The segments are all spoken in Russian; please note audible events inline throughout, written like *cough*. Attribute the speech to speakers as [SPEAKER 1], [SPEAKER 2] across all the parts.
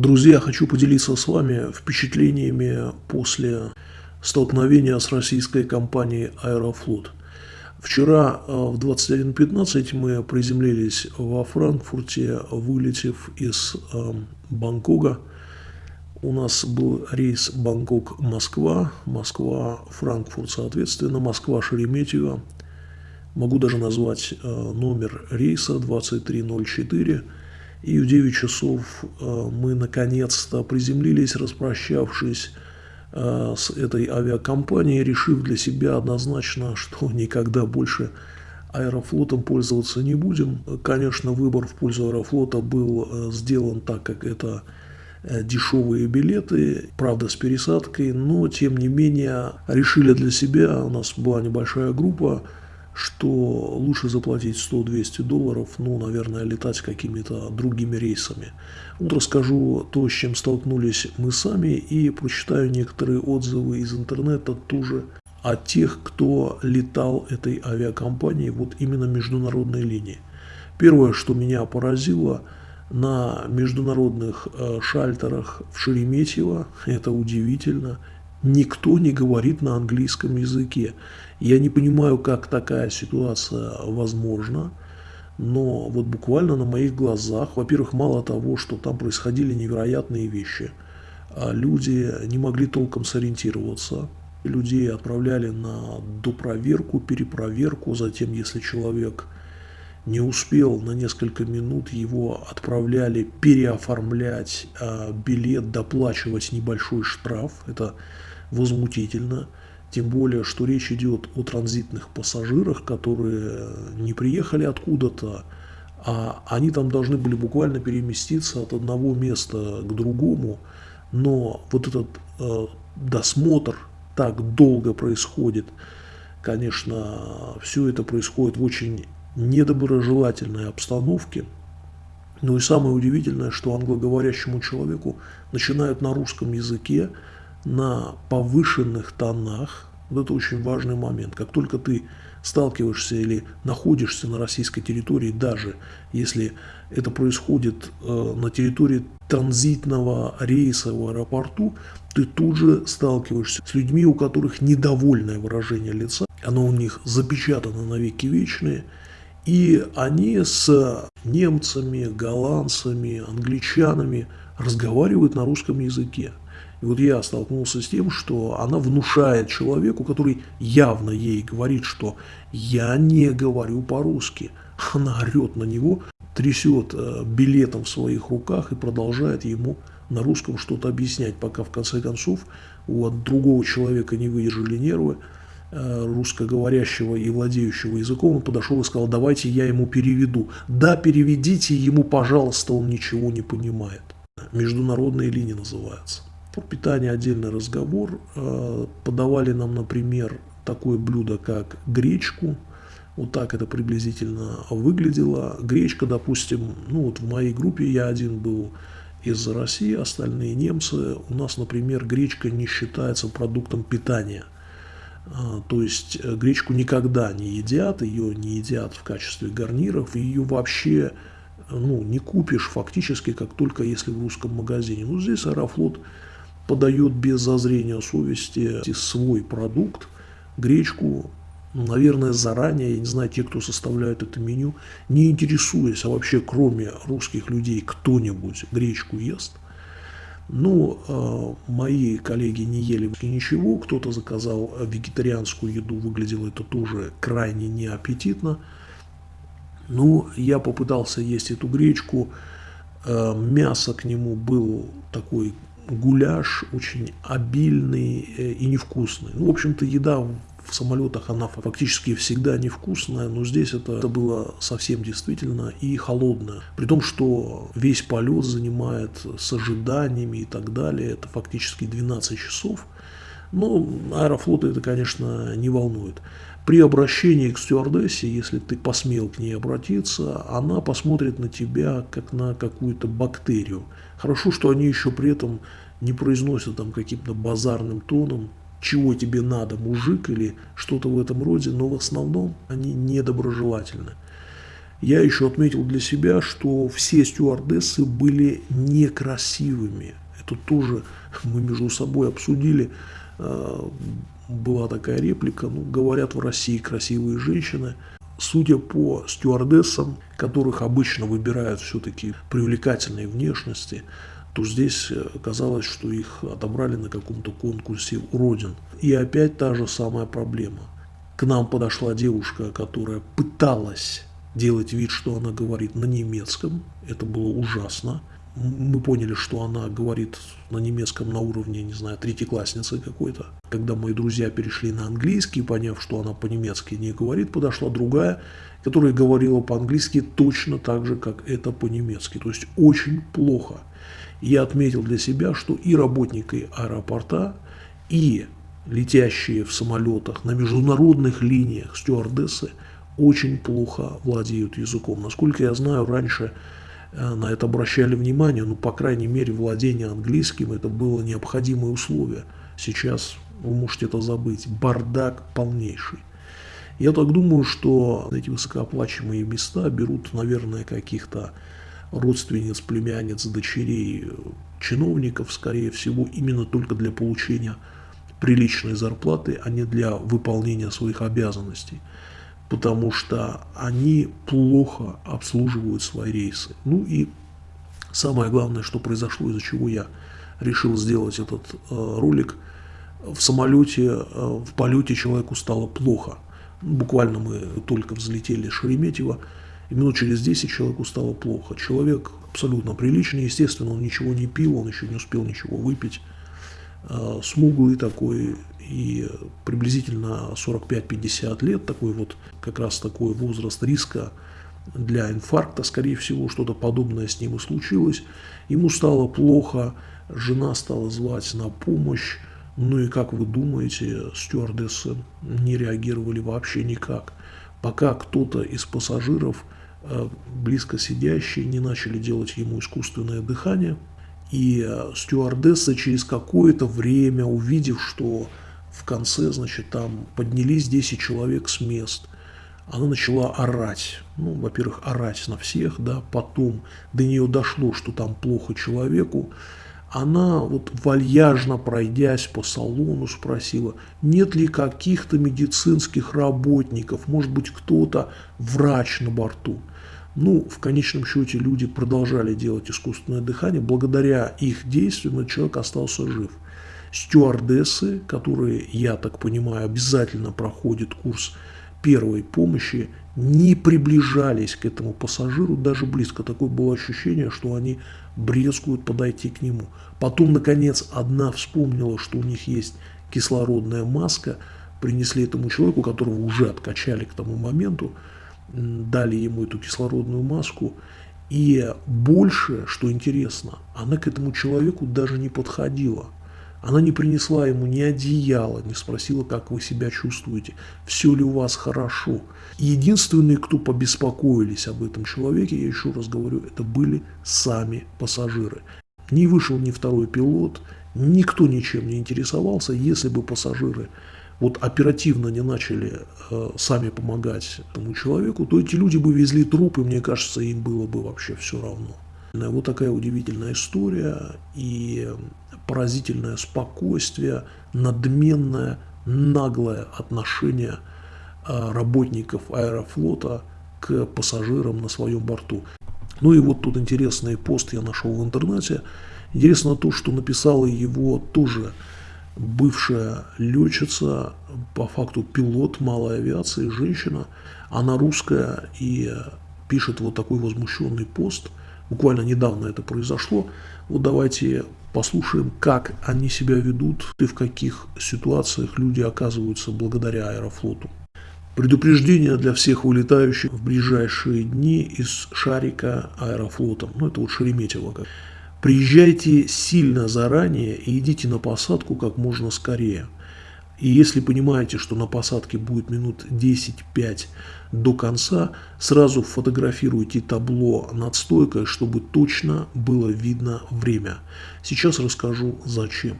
[SPEAKER 1] Друзья, хочу поделиться с вами впечатлениями после столкновения с российской компанией «Аэрофлот». Вчера э, в 21.15 мы приземлились во Франкфурте, вылетев из э, Бангкока. У нас был рейс Бангкок-Москва, Москва-Франкфурт, соответственно, Москва-Шереметьево. Могу даже назвать э, номер рейса 2304. И в 9 часов мы наконец-то приземлились, распрощавшись Э, с этой авиакомпанией, решив для себя однозначно, *laughs* что никогда больше аэрофлотом пользоваться не будем. Конечно, выбор в пользу аэрофлота был э, сделан так, как это э, дешевые билеты, правда с пересадкой, но тем не менее решили для себя, у нас была небольшая группа, что лучше заплатить 100-200 долларов, ну, наверное, летать какими-то другими рейсами. Вот расскажу то, с чем столкнулись мы сами, и прочитаю некоторые отзывы из интернета тоже о тех, кто летал этой авиакомпанией, вот именно международной линии. Первое, что меня поразило, на международных э, шальтерах в Шереметьево, это удивительно, никто не говорит на английском языке. Я не понимаю, как такая ситуация возможна, но вот буквально на моих глазах, во-первых, мало того, что там происходили невероятные вещи, а люди не могли толком сориентироваться, людей отправляли на допроверку, перепроверку, затем, если человек не успел на несколько минут, его отправляли переоформлять а, билет, доплачивать небольшой штраф, это возмутительно. Тем более, что речь идет о транзитных пассажирах, которые не приехали откуда-то, а они там должны были буквально переместиться от одного места к другому. Но вот этот э, досмотр так долго происходит, конечно, все это происходит в очень недоброжелательной обстановке. Ну и самое удивительное, что англоговорящему человеку начинают на русском языке на повышенных тонах. Вот это очень важный момент. Как только ты сталкиваешься или находишься на российской территории, даже если это происходит э, на территории транзитного рейса в аэропорту, ты тут же сталкиваешься с людьми, у которых недовольное выражение лица, оно у них запечатано на веки вечные, и они с немцами, голландцами, англичанами разговаривают на русском языке. И вот я столкнулся с тем, что она внушает человеку, который явно ей говорит, что я не говорю по-русски. Она орет на него, трясет э, билетом в своих руках и продолжает ему на русском что-то объяснять, пока в конце концов у другого человека не выдержали нервы, э, русскоговорящего и владеющего языком, он подошел и сказал, давайте я ему переведу. Да, переведите ему, пожалуйста, он ничего не понимает. Международные линии называются. Про питание отдельный разговор. Э, подавали нам, например, такое блюдо, как гречку. Вот так это приблизительно выглядело. Гречка, допустим, ну вот в моей группе я один был из России, остальные немцы. У нас, например, гречка не считается продуктом питания. Э, то есть э, гречку никогда не едят, ее не едят в качестве гарниров, ее вообще ну, не купишь фактически, как только если в русском магазине. Ну, здесь Аэрофлот подает без зазрения совести свой продукт, гречку, наверное, заранее, я не знаю, те, кто составляет это меню, не интересуясь, а вообще кроме русских людей кто-нибудь гречку ест. Ну, э, мои коллеги не ели ничего, кто-то заказал вегетарианскую еду, выглядело это тоже крайне неаппетитно. Ну, я попытался есть эту гречку, э, мясо к нему был такой гуляш очень обильный э, и невкусный. Ну, в общем-то, еда в самолетах, она фактически всегда невкусная, но здесь это, это было совсем действительно и холодное. При том, что весь полет занимает с ожиданиями и так далее, это фактически 12 часов. Но аэрофлота это, конечно, не волнует. При обращении к стюардессе, если ты посмел к ней обратиться, она посмотрит на тебя как на какую-то бактерию. Хорошо, что они еще при этом не произносят там каким-то базарным тоном, чего тебе надо, мужик или что-то в этом роде, но в основном они недоброжелательны. Я еще отметил для себя, что все стюардессы были некрасивыми. Это тоже мы между собой обсудили. А, была такая реплика, ну, говорят в России красивые женщины. Судя по стюардессам, которых обычно выбирают все-таки привлекательной внешности, то здесь э, казалось, что их отобрали на каком-то конкурсе уродин. И опять та же самая проблема. К нам подошла девушка, которая пыталась делать вид, что она говорит на немецком. Это было ужасно. Мы поняли, что она говорит на немецком на уровне, не знаю, третьеклассницы какой-то. Когда мои друзья перешли на английский, поняв, что она по-немецки не говорит, подошла другая, которая говорила по-английски точно так же, как это по-немецки. То есть очень плохо. Я отметил для себя, что и работники аэропорта, и летящие в самолетах на международных линиях стюардессы – очень плохо владеют языком. Насколько я знаю, раньше на это обращали внимание, но, по крайней мере, владение английским это было необходимое условие. Сейчас вы можете это забыть. Бардак полнейший. Я так думаю, что эти высокооплачиваемые места берут, наверное, каких-то родственниц, племянниц, дочерей чиновников, скорее всего, именно только для получения приличной зарплаты, а не для выполнения своих обязанностей потому что они плохо обслуживают свои рейсы. Ну и самое главное, что произошло, из-за чего я решил сделать этот э, ролик, в самолете, э, в полете человеку стало плохо. Буквально мы только взлетели с Шереметьево, и минут через 10 человеку стало плохо. Человек абсолютно приличный, естественно, он ничего не пил, он еще не успел ничего выпить. Э, смуглый такой, и приблизительно 45-50 лет, такой вот как раз такой возраст риска для инфаркта, скорее всего, что-то подобное с ним и случилось. Ему стало плохо, жена стала звать на помощь, ну и как вы думаете, стюардессы не реагировали вообще никак, пока кто-то из пассажиров, э, близко сидящие, не начали делать ему искусственное дыхание, и э, стюардесса через какое-то время, увидев, что в конце, значит, там поднялись 10 человек с мест. Она начала орать. Ну, во-первых, орать на всех, да, потом до нее дошло, что там плохо человеку. Она вот вальяжно пройдясь по салону спросила, нет ли каких-то медицинских работников, может быть кто-то врач на борту. Ну, в конечном счете люди продолжали делать искусственное дыхание. Благодаря их действиям этот человек остался жив стюардессы, которые, я так понимаю, обязательно проходят курс первой помощи, не приближались к этому пассажиру даже близко. Такое было ощущение, что они брезгуют подойти к нему. Потом, наконец, одна вспомнила, что у них есть кислородная маска, принесли этому человеку, которого уже откачали к тому моменту, дали ему эту кислородную маску. И больше, что интересно, она к этому человеку даже не подходила – она не принесла ему ни одеяла, не спросила, как вы себя чувствуете, все ли у вас хорошо. Единственные, кто побеспокоились об этом человеке, я еще раз говорю, это были сами пассажиры. Не вышел ни второй пилот, никто ничем не интересовался, если бы пассажиры вот оперативно не начали э, сами помогать этому человеку, то эти люди бы везли трупы, мне кажется, им было бы вообще все равно. Вот такая удивительная история и поразительное спокойствие, надменное, наглое отношение а, работников аэрофлота к пассажирам на своем борту. Ну и вот тут интересный пост я нашел в интернете. Интересно то, что написала его тоже бывшая летчица, по факту пилот малой авиации, женщина. Она русская и пишет вот такой возмущенный пост – Буквально недавно это произошло. Вот давайте послушаем, как они себя ведут и в каких ситуациях люди оказываются благодаря аэрофлоту. Предупреждение для всех вылетающих в ближайшие дни из шарика аэрофлота. Ну, это вот Шереметьево. Приезжайте сильно заранее и идите на посадку как можно скорее. И если понимаете, что на посадке будет минут 10-5 до конца, сразу фотографируйте табло над стойкой, чтобы точно было видно время. Сейчас расскажу зачем.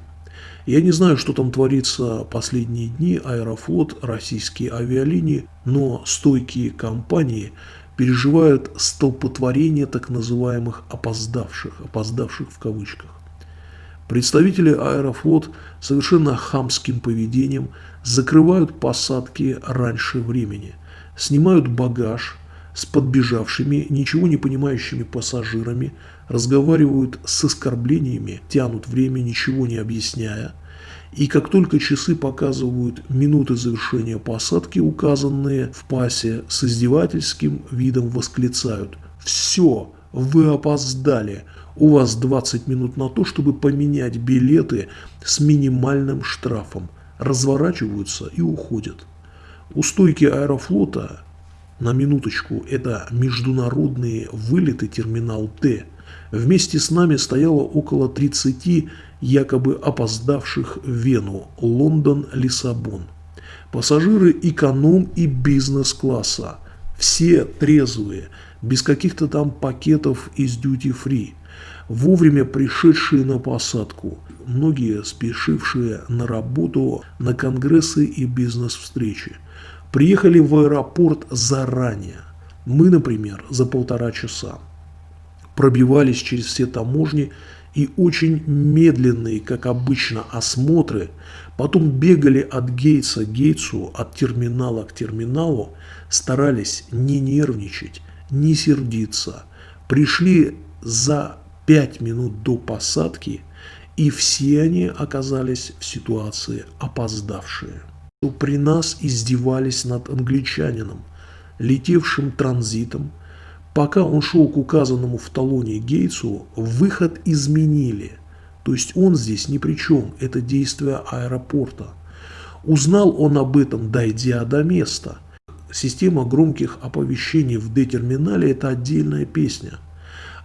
[SPEAKER 1] Я не знаю, что там творится последние дни, Аэрофлот, российские авиалинии, но стойкие компании переживают столпотворение так называемых опоздавших, опоздавших в кавычках. Представители Аэрофлот совершенно хамским поведением закрывают посадки раньше времени, снимают багаж с подбежавшими, ничего не понимающими пассажирами, разговаривают с оскорблениями, тянут время, ничего не объясняя, и как только часы показывают минуты завершения посадки, указанные в пасе, с издевательским видом восклицают «Все, вы опоздали, у вас 20 минут на то, чтобы поменять билеты с минимальным штрафом». Разворачиваются и уходят. У стойки аэрофлота, на минуточку, это международные вылеты терминал Т, вместе с нами стояло около 30 якобы опоздавших в Вену, Лондон, Лиссабон. Пассажиры эконом и бизнес-класса, все трезвые, без каких-то там пакетов из дьюти-фри, вовремя пришедшие на посадку, многие спешившие на работу, на конгрессы и бизнес-встречи, приехали в аэропорт заранее. Мы, например, за полтора часа пробивались через все таможни и очень медленные, как обычно, осмотры, потом бегали от Гейтса к Гейтсу, от терминала к терминалу, старались не нервничать, не сердиться. Пришли за пять минут до посадки, и все они оказались в ситуации опоздавшие. При нас издевались над англичанином, летевшим транзитом, Пока он шел к указанному в талоне Гейтсу, выход изменили. То есть он здесь ни при чем, это действие аэропорта. Узнал он об этом, дойдя до места. Система громких оповещений в D-терминале – это отдельная песня.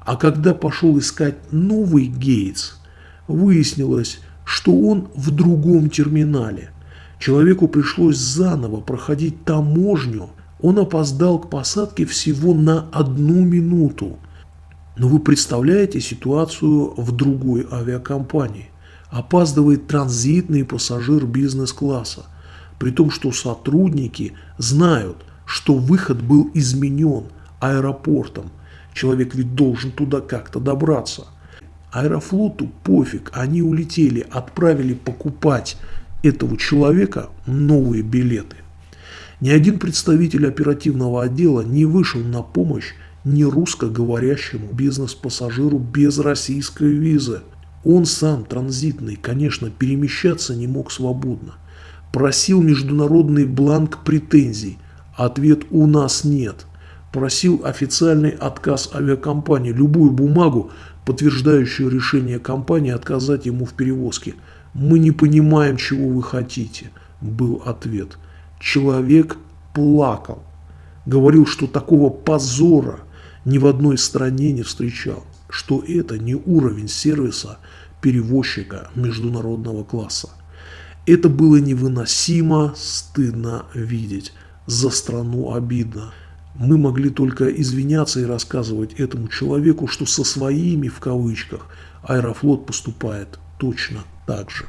[SPEAKER 1] А когда пошел искать новый Гейтс, выяснилось, что он в другом терминале. Человеку пришлось заново проходить таможню – он опоздал к посадке всего на одну минуту. Но вы представляете ситуацию в другой авиакомпании. Опаздывает транзитный пассажир бизнес-класса, при том, что сотрудники знают, что выход был изменен аэропортом. Человек ведь должен туда как-то добраться. Аэрофлоту пофиг, они улетели, отправили покупать этого человека новые билеты. Ни один представитель оперативного отдела не вышел на помощь не русскоговорящему бизнес-пассажиру без российской визы. Он сам, транзитный, конечно, перемещаться не мог свободно. Просил международный бланк претензий. Ответ «у нас нет». Просил официальный отказ авиакомпании, любую бумагу, подтверждающую решение компании отказать ему в перевозке. «Мы не понимаем, чего вы хотите», был ответ человек плакал. Говорил, что такого позора ни в одной стране не встречал, что это не уровень сервиса перевозчика международного класса. Это было невыносимо стыдно видеть, за страну обидно. Мы могли только извиняться и рассказывать этому человеку, что со своими, в кавычках, Аэрофлот поступает точно так же.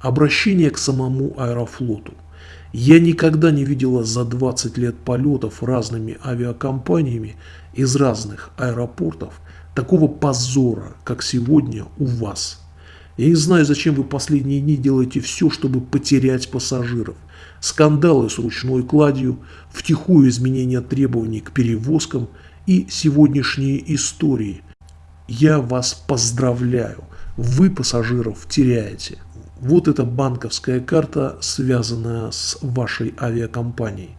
[SPEAKER 1] Обращение к самому Аэрофлоту – я никогда не видела за 20 лет полетов разными авиакомпаниями из разных аэропортов такого позора, как сегодня у вас. Я не знаю, зачем вы последние дни делаете все, чтобы потерять пассажиров. Скандалы с ручной кладью, втихую изменения требований к перевозкам и сегодняшние истории. Я вас поздравляю, вы пассажиров теряете. Вот эта банковская карта, связанная с вашей авиакомпанией.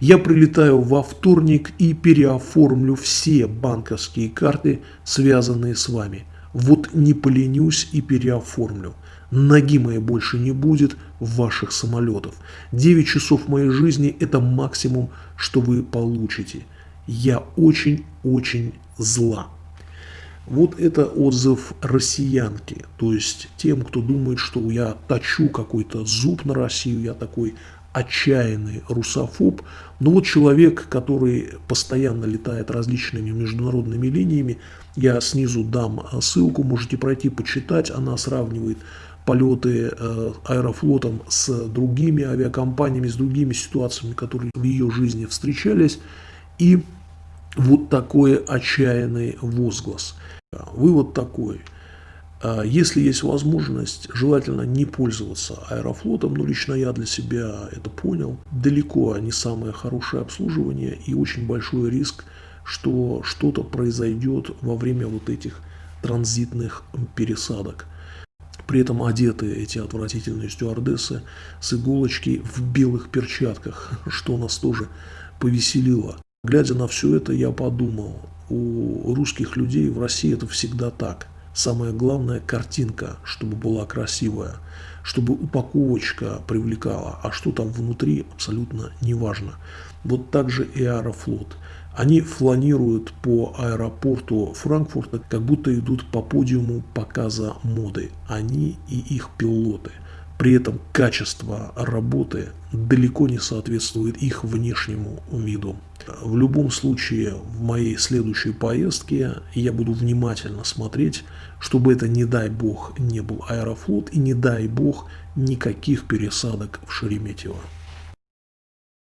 [SPEAKER 1] Я прилетаю во вторник и переоформлю все банковские карты, связанные с вами. Вот не поленюсь и переоформлю. Ноги моей больше не будет ваших самолетов. 9 часов моей жизни – это максимум, что вы получите. Я очень-очень зла. Вот это отзыв россиянки, то есть тем, кто думает, что я точу какой-то зуб на Россию, я такой отчаянный русофоб. Но вот человек, который постоянно летает различными международными линиями, я снизу дам ссылку, можете пройти почитать, она сравнивает полеты э, аэрофлотом с другими авиакомпаниями, с другими ситуациями, которые в ее жизни встречались. И вот такой отчаянный возглас. Вывод такой. А если есть возможность, желательно не пользоваться аэрофлотом, но лично я для себя это понял. Далеко не самое хорошее обслуживание и очень большой риск, что что-то произойдет во время вот этих транзитных пересадок. При этом одеты эти отвратительные стюардессы с иголочки в белых перчатках, *laughs* что нас тоже повеселило. Глядя на все это, я подумал, у русских людей в России это всегда так. Самое главное – картинка, чтобы была красивая, чтобы упаковочка привлекала, а что там внутри абсолютно не важно. Вот так же и Аэрофлот. Они фланируют по аэропорту Франкфурта, как будто идут по подиуму показа моды. Они и их пилоты – при этом качество работы далеко не соответствует их внешнему виду. В любом случае, в моей следующей поездке я буду внимательно смотреть, чтобы это, не дай бог, не был аэрофлот и не дай бог никаких пересадок в Шереметьево.